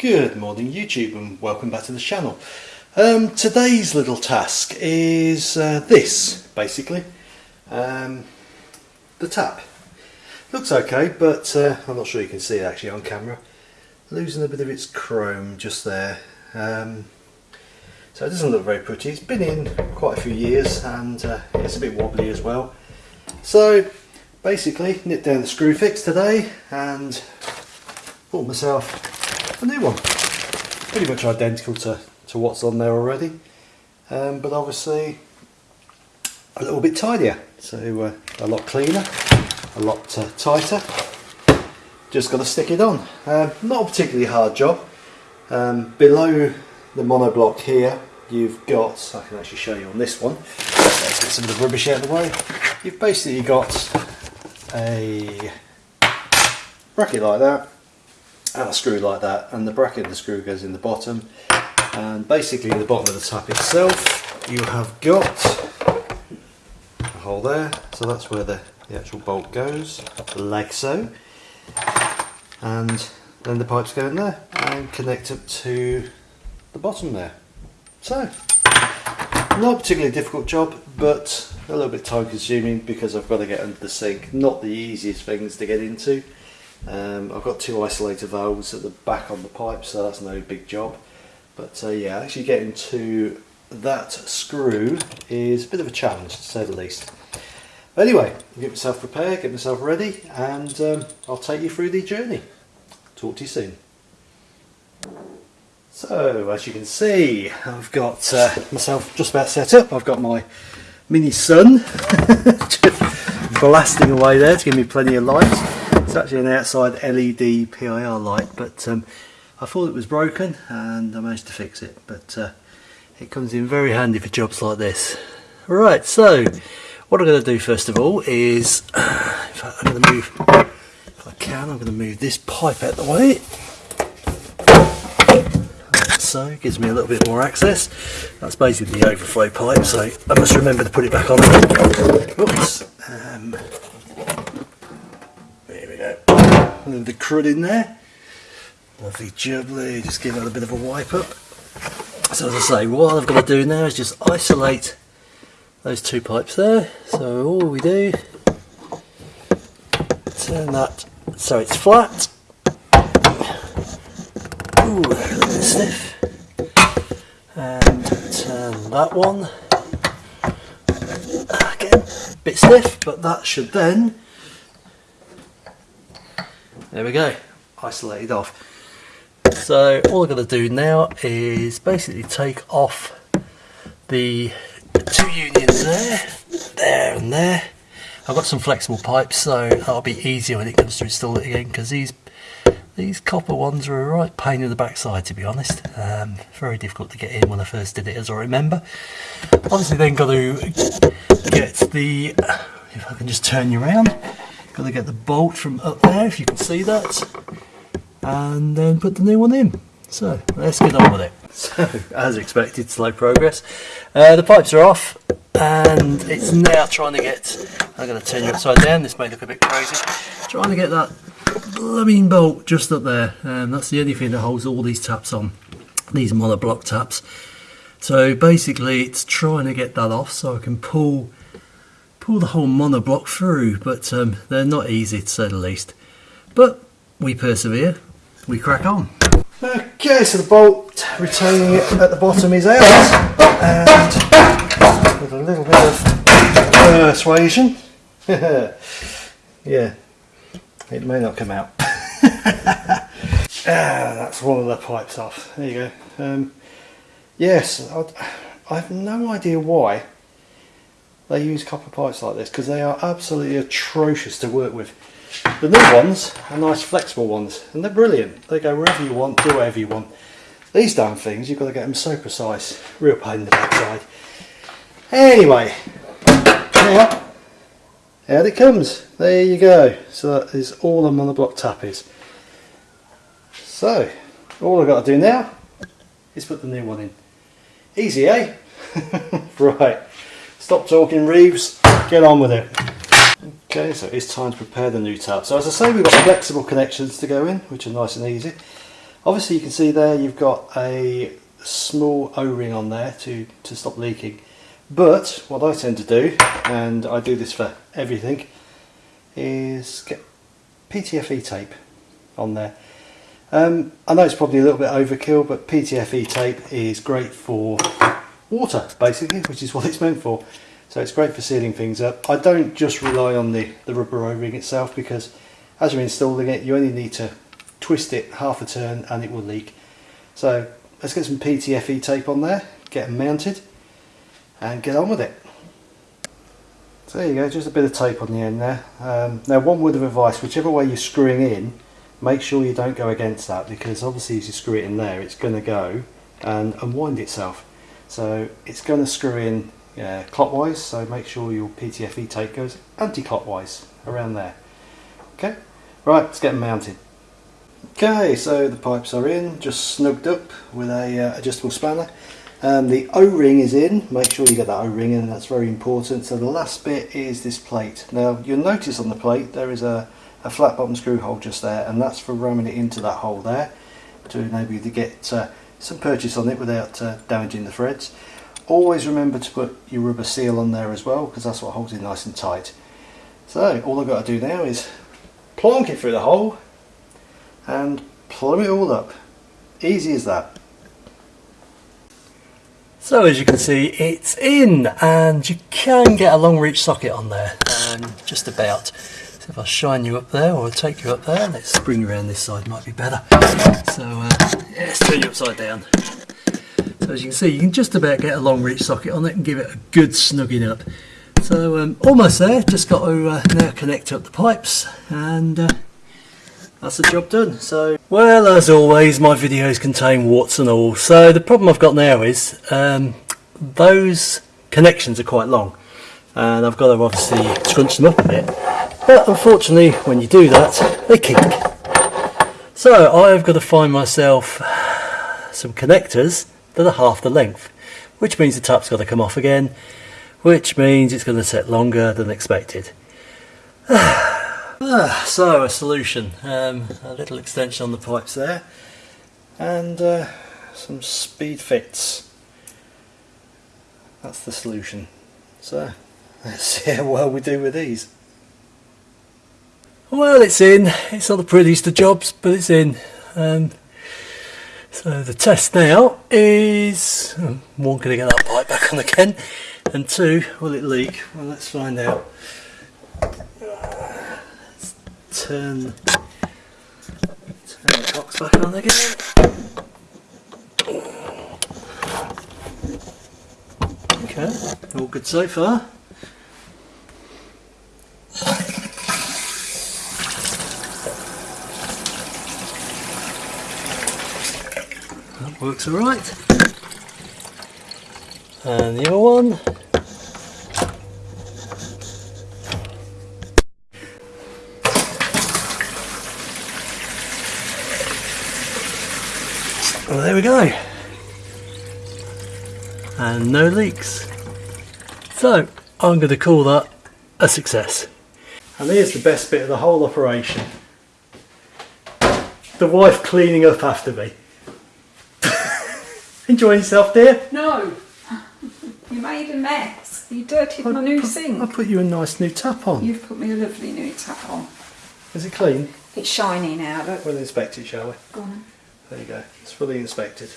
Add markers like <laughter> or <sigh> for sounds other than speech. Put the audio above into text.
Good morning YouTube and welcome back to the channel. Um, today's little task is uh, this basically, um, the tap. Looks okay but uh, I'm not sure you can see it actually on camera. Losing a bit of its chrome just there. Um, so it doesn't look very pretty. It's been in quite a few years and uh, it's a bit wobbly as well. So basically nip down the Screwfix today and bought myself a new one. Pretty much identical to, to what's on there already um, but obviously a little bit tidier so uh, a lot cleaner, a lot uh, tighter. Just got to stick it on. Um, not a particularly hard job. Um, below the monoblock here you've got, I can actually show you on this one, let's get some of the rubbish out of the way. You've basically got a bracket like that a screw like that and the bracket and the screw goes in the bottom. And basically the bottom of the tap itself you have got a hole there. So that's where the, the actual bolt goes like so. And then the pipes go in there and connect up to the bottom there. So not particularly difficult job but a little bit time consuming because I've got to get under the sink. Not the easiest things to get into um, I've got two isolator valves at the back on the pipe so that's no big job. But uh, yeah actually getting to that screw is a bit of a challenge to say the least. Anyway get myself prepared get myself ready and um, I'll take you through the journey. Talk to you soon. So as you can see I've got uh, myself just about set up. I've got my mini sun <laughs> blasting away there to give me plenty of light it's actually an outside LED PIR light, but um, I thought it was broken and I managed to fix it. But uh, it comes in very handy for jobs like this. Right, so what I'm going to do first of all is, <clears throat> fact, I'm going to move, if I can, I'm going to move this pipe out the way. so, gives me a little bit more access. That's basically the overflow pipe, so I must remember to put it back on. Oops. Crud in there. Lovely jubbly, just give it a bit of a wipe up. So as I say, what I've got to do now is just isolate those two pipes there. So all we do, turn that so it's flat. Ooh, stiff. And turn that one. Again, bit stiff, but that should then there we go, isolated off. So all I've got to do now is basically take off the two unions there, there and there. I've got some flexible pipes so that'll be easier when it comes to install it again because these these copper ones are a right pain in the backside to be honest. Um, very difficult to get in when I first did it as I remember. Obviously then got to get the, if I can just turn you around, Got to get the bolt from up there, if you can see that, and then put the new one in. So let's get on with it. <laughs> So, as expected, slow progress. Uh, the pipes are off, and it's now trying to get. I'm going to turn you upside down. This may look a bit crazy. Trying to get that blooming bolt just up there, and that's the only thing that holds all these taps on. These monoblock taps. So basically, it's trying to get that off so I can pull pull the whole monoblock through, but um, they're not easy to say the least. But we persevere, we crack on. Okay, so the bolt retaining it at the bottom is out, and with a little bit of persuasion, <laughs> yeah, it may not come out. <laughs> ah, that's one of the pipes off. There you go. Um, yes, I, I have no idea why they use copper pipes like this because they are absolutely atrocious to work with. The new ones are nice flexible ones and they're brilliant. They go wherever you want, do whatever you want. These damn things, you've got to get them so precise. Real pain in the backside. Anyway, yeah, out it comes. There you go. So that is all the monoblock tap is. So, all I've got to do now is put the new one in. Easy, eh? <laughs> right. Stop talking Reeves, get on with it. Okay, so it's time to prepare the new tap. So as I say, we've got flexible connections to go in, which are nice and easy. Obviously you can see there you've got a small O-ring on there to, to stop leaking. But what I tend to do, and I do this for everything, is get PTFE tape on there. Um, I know it's probably a little bit overkill, but PTFE tape is great for water, basically, which is what it's meant for. So it's great for sealing things up. I don't just rely on the, the rubber O-ring itself because as you're installing it, you only need to twist it half a turn and it will leak. So let's get some PTFE tape on there, get them mounted and get on with it. So there you go, just a bit of tape on the end there. Um, now one word of advice, whichever way you're screwing in, make sure you don't go against that because obviously as you screw it in there it's going to go and unwind itself. So it's going to screw in uh, clockwise, so make sure your PTFE tape goes anti-clockwise around there. Okay, right, let's get them mounted. Okay, so the pipes are in, just snugged up with a uh, adjustable spanner. Um, the O-ring is in, make sure you get that O-ring in, that's very important. So the last bit is this plate. Now you'll notice on the plate there is a, a flat bottom screw hole just there and that's for ramming it into that hole there to enable you to get uh, some purchase on it without uh, damaging the threads. Always remember to put your rubber seal on there as well because that's what holds it nice and tight. So all I've got to do now is plonk it through the hole and plumb it all up. Easy as that. So as you can see it's in and you can get a long reach socket on there um, just about. If I shine you up there or I take you up there, let's bring you around this side might be better. So uh, yeah, let's turn you upside down. So as you can see you can just about get a long reach socket on it and give it a good snugging up. So um, almost there, just got to uh, now connect up the pipes and uh, that's the job done. So, well, as always, my videos contain warts and all. So the problem I've got now is um, those connections are quite long, and I've got to obviously scrunch them up a bit. But unfortunately, when you do that, they kink. So I've got to find myself some connectors that are half the length, which means the tap's got to come off again, which means it's going to set longer than expected. <sighs> Ah, so a solution, um, a little extension on the pipes there and uh, some Speedfits. That's the solution. So <laughs> let's see how well we do with these. Well it's in, it's not the prettiest of jobs but it's in. Um, so the test now is, oh, one, can I get that pipe back on again and two, will it leak? Well let's find out turn, turn the cocks back on again. Okay, all good so far. That works alright. And the other one. Well there we go. And no leaks. So I'm going to call that a success. And here's the best bit of the whole operation. The wife cleaning up after me. Enjoying yourself dear? No. You made a mess. You dirtied my new put, sink. I put you a nice new tap on. You've put me a lovely new tap on. Is it clean? It's shiny now, look. We'll inspect it shall we? Go on. There you go, it's fully inspected.